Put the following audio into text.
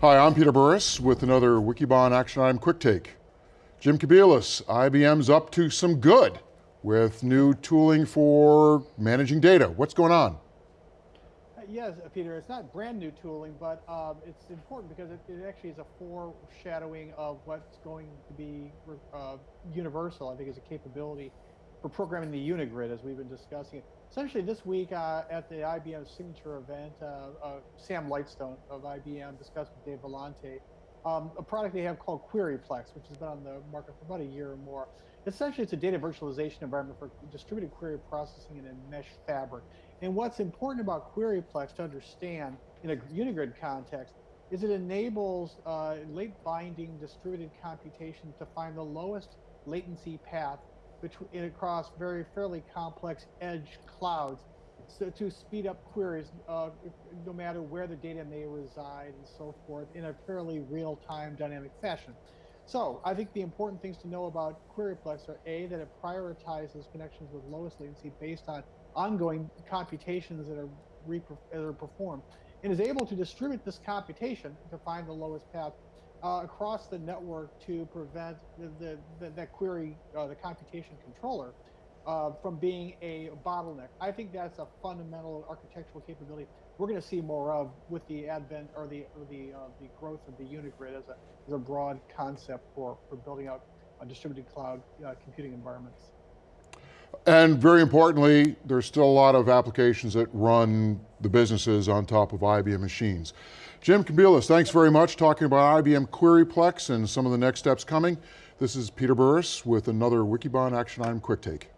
Hi, I'm Peter Burris with another Wikibon Action Item Quick Take. Jim Kobielus, IBM's up to some good with new tooling for managing data. What's going on? Uh, yes, uh, Peter, it's not brand new tooling, but um, it's important because it, it, actually is a foreshadowing of what's going to be uh, universal, I think, is a capability for programming the Unigrid, as we've been discussing it. Essentially, this week uh, at the IBM Signature event, uh, uh, Sam Lightstone of IBM discussed with Dave Vellante um, a product they have called QueryPlex, which has been on the market for about a year or more. Essentially, it's a data virtualization environment for distributed query processing in a mesh fabric. And what's important about QueryPlex to understand in a Unigrid context is it enables uh, late binding distributed computation to find the lowest latency path between across very fairly complex edge clouds so to speed up queries uh, no matter where the data may reside and so forth in a fairly real-time dynamic fashion. So I think the important things to know about QueryPlex are A, that it prioritizes connections with lowest latency based on ongoing computations that are, that are performed and is able to distribute this computation to find the lowest path uh, across the network to prevent the, the, the that query, uh, the computation controller, uh, from being a bottleneck. I think that's a fundamental architectural capability we're going to see more of with the advent or the or the uh, the growth of the Unigrid as a as a broad concept for for building out distributed cloud uh, computing environments. And very importantly, there's still a lot of applications that run the businesses on top of IBM machines. Jim Kobielus, thanks very much talking about IBM QueryPlex and some of the next steps coming. This is Peter Burris with another Wikibon Action Item Quick Take.